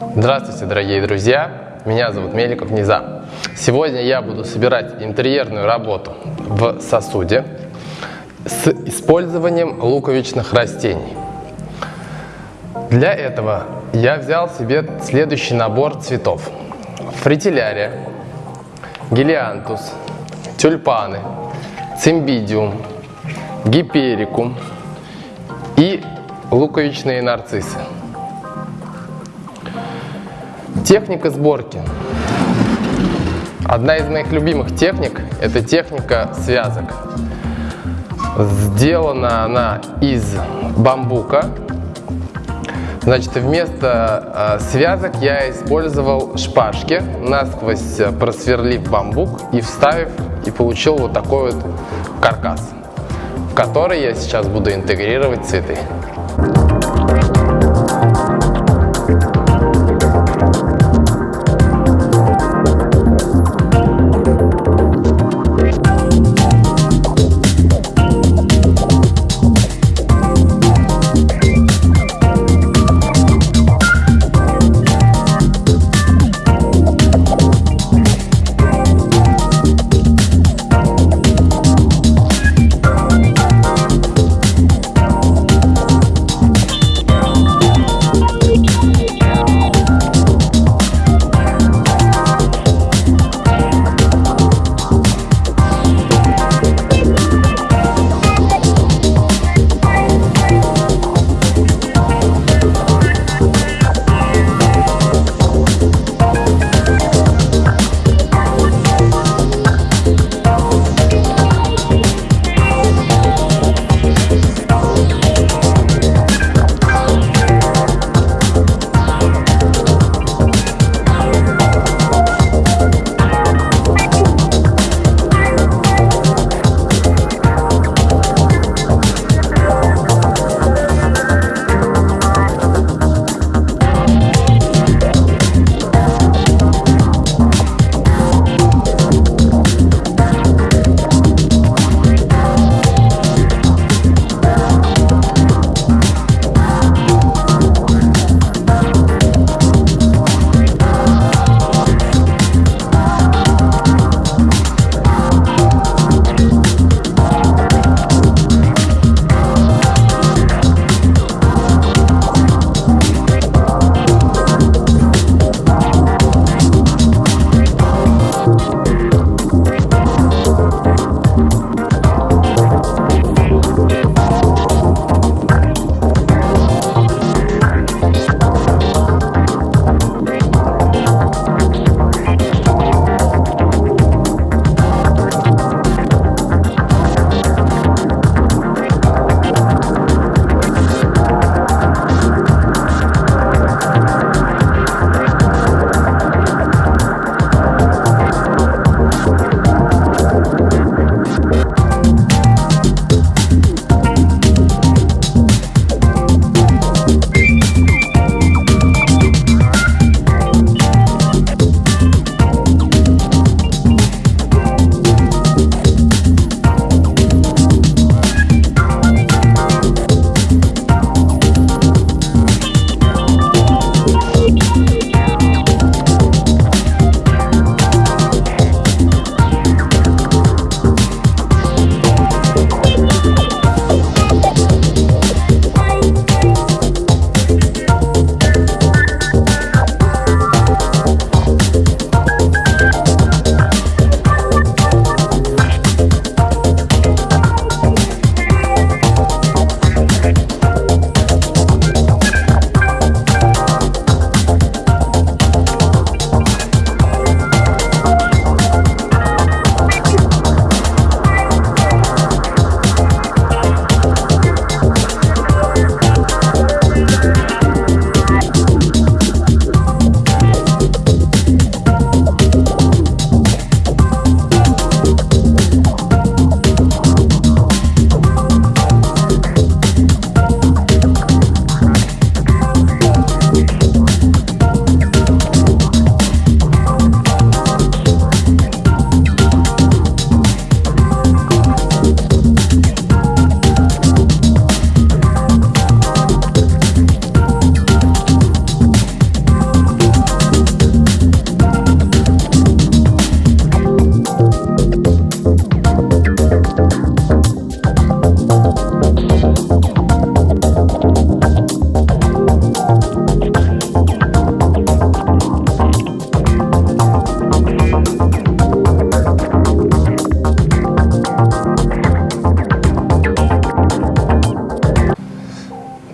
Здравствуйте, дорогие друзья! Меня зовут Меликов Низа. Сегодня я буду собирать интерьерную работу в сосуде с использованием луковичных растений. Для этого я взял себе следующий набор цветов. Фритилярия, гелиантус, тюльпаны, цимбидиум, гиперикум и луковичные нарциссы. Техника сборки. Одна из моих любимых техник – это техника связок. Сделана она из бамбука. Значит, вместо э, связок я использовал шпажки, насквозь просверлив бамбук и вставив, и получил вот такой вот каркас, в который я сейчас буду интегрировать цветы.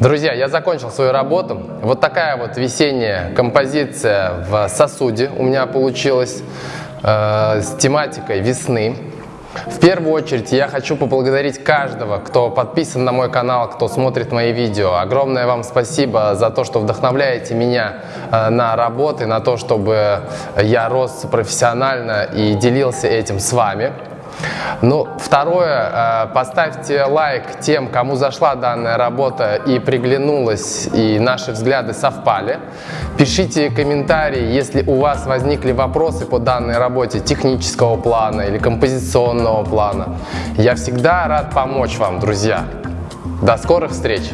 Друзья, я закончил свою работу. Вот такая вот весенняя композиция в сосуде у меня получилась э, с тематикой весны. В первую очередь я хочу поблагодарить каждого, кто подписан на мой канал, кто смотрит мои видео. Огромное вам спасибо за то, что вдохновляете меня э, на работы, на то, чтобы я рос профессионально и делился этим с вами. Ну, второе, э, поставьте лайк тем, кому зашла данная работа и приглянулась, и наши взгляды совпали. Пишите комментарии, если у вас возникли вопросы по данной работе технического плана или композиционного плана. Я всегда рад помочь вам, друзья. До скорых встреч!